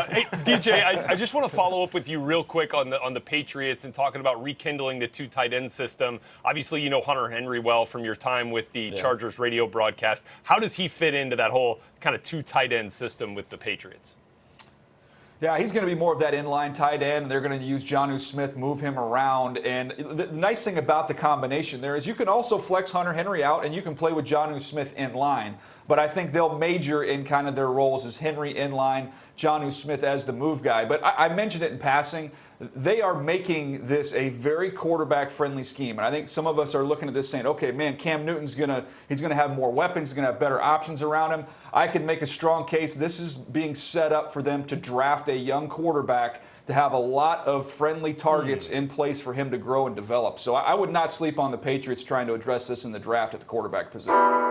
Uh, hey, DJ, I, I, just want to follow up with you real quick on the on the Patriots and talking about rekindling the two tight end system. Obviously, you know Hunter Henry well from your time with the yeah. Chargers radio broadcast. How does he fit into that whole kind of two tight end system with the Patriots? Yeah, he's going to be more of that inline tight end. And they're going to use Jonnu Smith, move him around. And the nice thing about the combination there is you can also flex Hunter Henry out and you can play with Jonnu Smith in line. But I think they'll major in kind of their roles as Henry in line, Jonnu Smith as the move guy. But I, I mentioned it in passing they are making this a very quarterback friendly scheme. And I think some of us are looking at this saying, okay, man, Cam Newton's going to, he's going to have more weapons, he's going to have better options around him. I can make a strong case. This is being set up for them to draft a young quarterback to have a lot of friendly targets mm. in place for him to grow and develop. So I would not sleep on the Patriots trying to address this in the draft at the quarterback position.